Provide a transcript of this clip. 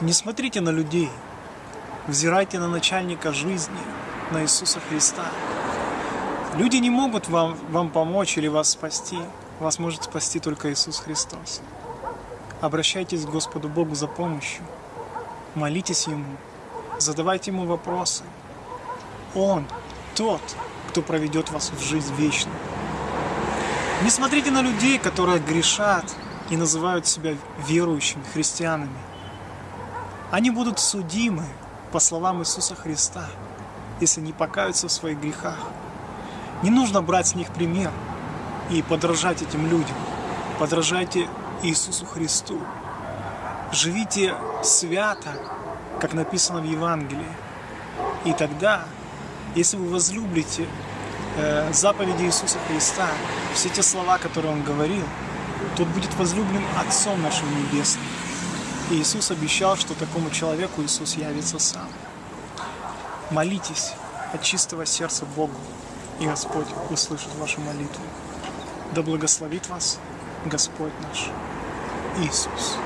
Не смотрите на людей, взирайте на начальника жизни, на Иисуса Христа. Люди не могут вам, вам помочь или вас спасти. Вас может спасти только Иисус Христос. Обращайтесь к Господу Богу за помощью. Молитесь Ему. Задавайте Ему вопросы. Он тот, кто проведет вас в жизнь вечную. Не смотрите на людей, которые грешат и называют себя верующими христианами. Они будут судимы, по словам Иисуса Христа, если не покаются в своих грехах. Не нужно брать с них пример и подражать этим людям. Подражайте Иисусу Христу. Живите свято, как написано в Евангелии. И тогда, если вы возлюблите э, заповеди Иисуса Христа, все те слова, которые Он говорил, тот будет возлюблен Отцом нашим Небесным. Иисус обещал, что такому человеку Иисус явится сам. Молитесь от чистого сердца Богу, и Господь услышит вашу молитву. Да благословит вас Господь наш Иисус.